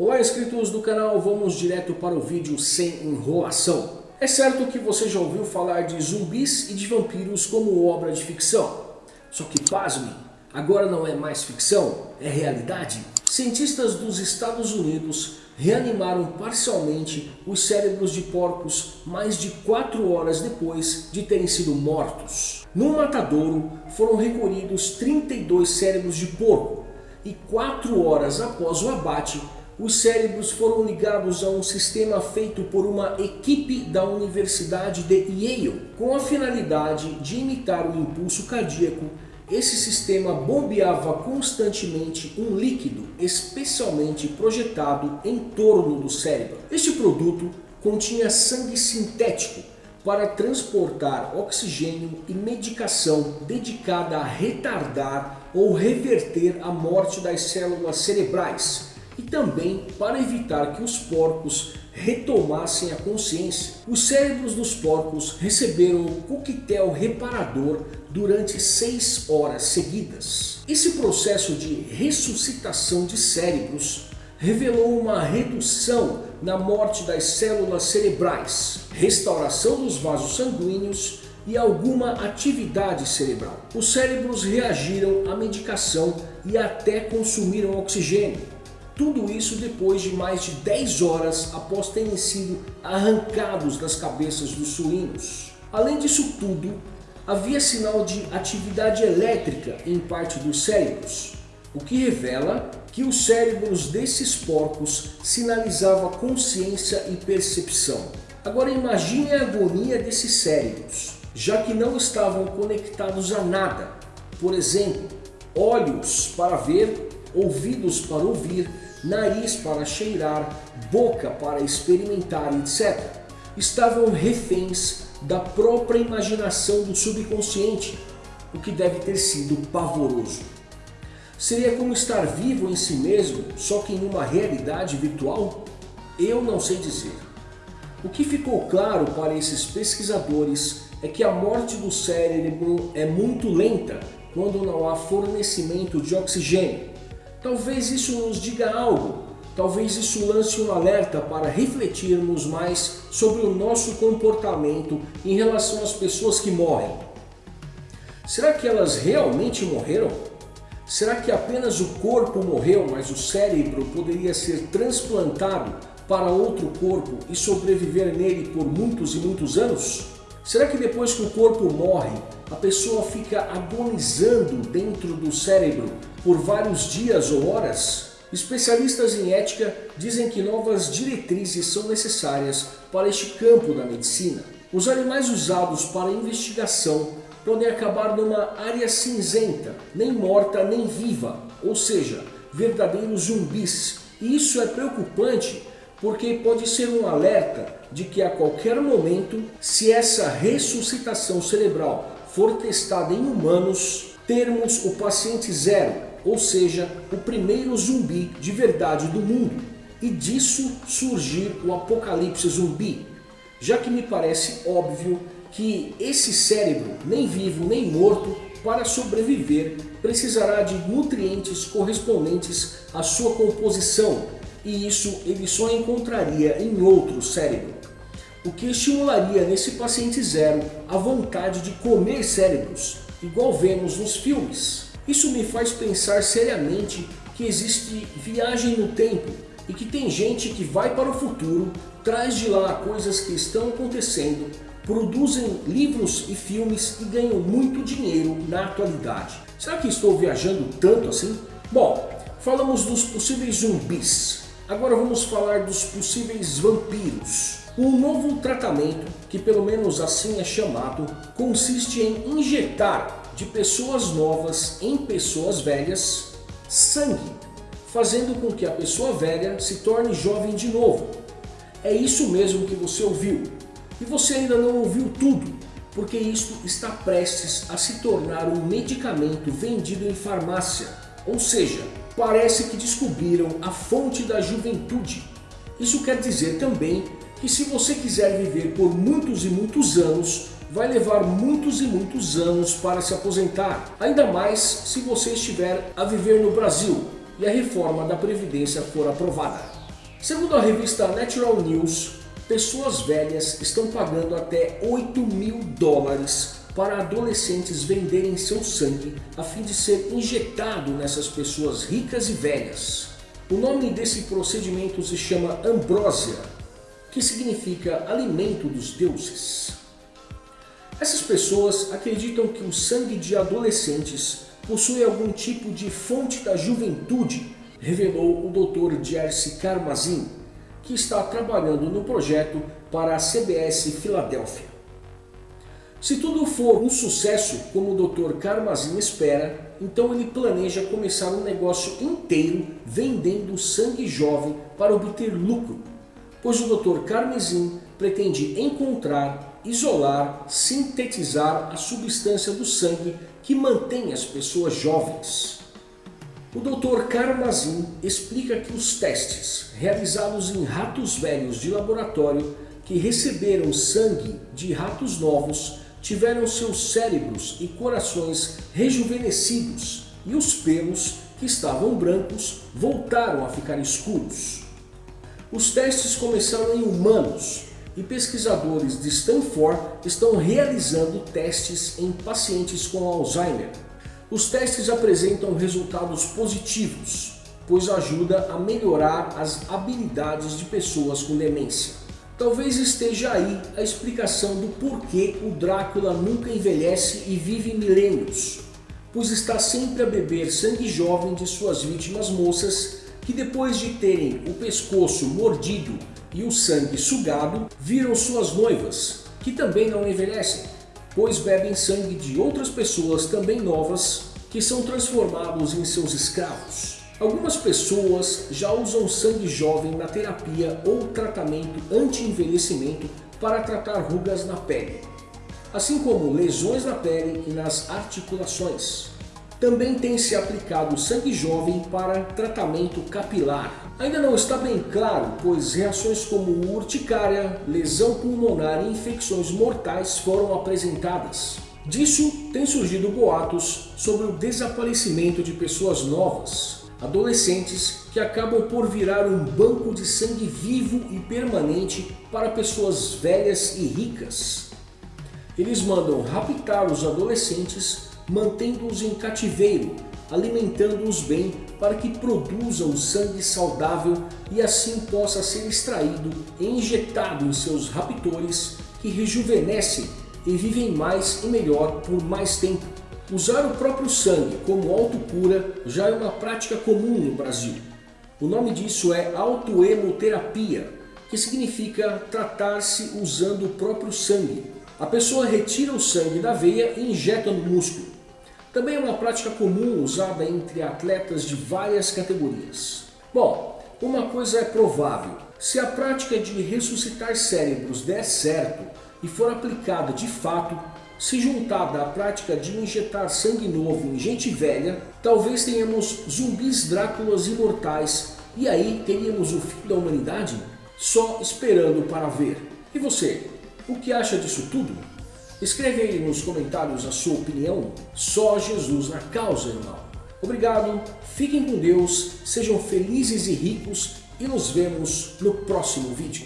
Olá inscritos do canal, vamos direto para o vídeo sem enrolação. É certo que você já ouviu falar de zumbis e de vampiros como obra de ficção. Só que pasme, agora não é mais ficção, é realidade. Cientistas dos Estados Unidos reanimaram parcialmente os cérebros de porcos mais de 4 horas depois de terem sido mortos. No matadouro foram recolhidos 32 cérebros de porco e 4 horas após o abate, os cérebros foram ligados a um sistema feito por uma equipe da Universidade de Yale com a finalidade de imitar o impulso cardíaco esse sistema bombeava constantemente um líquido especialmente projetado em torno do cérebro. Este produto continha sangue sintético para transportar oxigênio e medicação dedicada a retardar ou reverter a morte das células cerebrais e também para evitar que os porcos retomassem a consciência. Os cérebros dos porcos receberam o coquetel reparador durante seis horas seguidas. Esse processo de ressuscitação de cérebros revelou uma redução na morte das células cerebrais, restauração dos vasos sanguíneos e alguma atividade cerebral. Os cérebros reagiram à medicação e até consumiram oxigênio. Tudo isso depois de mais de 10 horas após terem sido arrancados das cabeças dos suínos. Além disso tudo, havia sinal de atividade elétrica em parte dos cérebros, o que revela que os cérebros desses porcos sinalizavam consciência e percepção. Agora imagine a agonia desses cérebros, já que não estavam conectados a nada. Por exemplo, olhos para ver, ouvidos para ouvir, nariz para cheirar, boca para experimentar, etc. Estavam reféns da própria imaginação do subconsciente, o que deve ter sido pavoroso. Seria como estar vivo em si mesmo, só que em uma realidade virtual? Eu não sei dizer. O que ficou claro para esses pesquisadores é que a morte do cérebro é muito lenta quando não há fornecimento de oxigênio. Talvez isso nos diga algo, talvez isso lance um alerta para refletirmos mais sobre o nosso comportamento em relação às pessoas que morrem. Será que elas realmente morreram? Será que apenas o corpo morreu, mas o cérebro poderia ser transplantado para outro corpo e sobreviver nele por muitos e muitos anos? Será que depois que o corpo morre, a pessoa fica agonizando dentro do cérebro por vários dias ou horas? Especialistas em ética dizem que novas diretrizes são necessárias para este campo da medicina. Os animais usados para investigação podem acabar numa área cinzenta, nem morta nem viva, ou seja, verdadeiros zumbis. E isso é preocupante porque pode ser um alerta de que a qualquer momento, se essa ressuscitação cerebral for testada em humanos, termos o paciente zero, ou seja, o primeiro zumbi de verdade do mundo, e disso surgir o apocalipse zumbi, já que me parece óbvio que esse cérebro, nem vivo nem morto, para sobreviver precisará de nutrientes correspondentes à sua composição, e isso ele só encontraria em outro cérebro. O que estimularia nesse paciente zero a vontade de comer cérebros, igual vemos nos filmes. Isso me faz pensar seriamente que existe viagem no tempo e que tem gente que vai para o futuro, traz de lá coisas que estão acontecendo, produzem livros e filmes e ganham muito dinheiro na atualidade. Será que estou viajando tanto assim? Bom, falamos dos possíveis zumbis. Agora vamos falar dos possíveis vampiros. Um novo tratamento, que pelo menos assim é chamado, consiste em injetar de pessoas novas em pessoas velhas sangue, fazendo com que a pessoa velha se torne jovem de novo. É isso mesmo que você ouviu. E você ainda não ouviu tudo, porque isto está prestes a se tornar um medicamento vendido em farmácia. Ou seja, parece que descobriram a fonte da juventude. Isso quer dizer também que se você quiser viver por muitos e muitos anos, vai levar muitos e muitos anos para se aposentar. Ainda mais se você estiver a viver no Brasil e a reforma da Previdência for aprovada. Segundo a revista Natural News, pessoas velhas estão pagando até 8 mil dólares para adolescentes venderem seu sangue a fim de ser injetado nessas pessoas ricas e velhas. O nome desse procedimento se chama ambrósia, que significa alimento dos deuses. Essas pessoas acreditam que o sangue de adolescentes possui algum tipo de fonte da juventude, revelou o Dr. Jerzy Karmazin, que está trabalhando no projeto para a CBS Filadélfia. Se tudo for um sucesso, como o Dr. Karmazin espera, então ele planeja começar um negócio inteiro vendendo sangue jovem para obter lucro, pois o Dr. Karmazin pretende encontrar, isolar, sintetizar a substância do sangue que mantém as pessoas jovens. O Dr. Karmazin explica que os testes realizados em ratos velhos de laboratório que receberam sangue de ratos novos tiveram seus cérebros e corações rejuvenescidos e os pelos que estavam brancos voltaram a ficar escuros. Os testes começaram em humanos e pesquisadores de Stanford estão realizando testes em pacientes com Alzheimer. Os testes apresentam resultados positivos, pois ajuda a melhorar as habilidades de pessoas com demência. Talvez esteja aí a explicação do porquê o Drácula nunca envelhece e vive milênios, pois está sempre a beber sangue jovem de suas vítimas moças que depois de terem o pescoço mordido e o sangue sugado, viram suas noivas, que também não envelhecem, pois bebem sangue de outras pessoas também novas que são transformados em seus escravos. Algumas pessoas já usam sangue jovem na terapia ou tratamento anti-envelhecimento para tratar rugas na pele, assim como lesões na pele e nas articulações. Também tem se aplicado sangue jovem para tratamento capilar. Ainda não está bem claro, pois reações como urticária, lesão pulmonar e infecções mortais foram apresentadas. Disso tem surgido boatos sobre o desaparecimento de pessoas novas, adolescentes que acabam por virar um banco de sangue vivo e permanente para pessoas velhas e ricas. Eles mandam raptar os adolescentes, mantendo-os em cativeiro, alimentando-os bem para que produzam sangue saudável e assim possa ser extraído e injetado em seus raptores que rejuvenescem e vivem mais e melhor por mais tempo. Usar o próprio sangue como autocura já é uma prática comum no Brasil. O nome disso é autoemoterapia, que significa tratar-se usando o próprio sangue. A pessoa retira o sangue da veia e injeta no músculo. Também é uma prática comum usada entre atletas de várias categorias. Bom, uma coisa é provável. Se a prática de ressuscitar cérebros der certo e for aplicada de fato, se juntada à prática de injetar sangue novo em gente velha, talvez tenhamos zumbis Dráculas imortais e aí teríamos o fim da humanidade? Só esperando para ver. E você, o que acha disso tudo? Escreve aí nos comentários a sua opinião. Só Jesus na causa, irmão. Obrigado, fiquem com Deus, sejam felizes e ricos e nos vemos no próximo vídeo.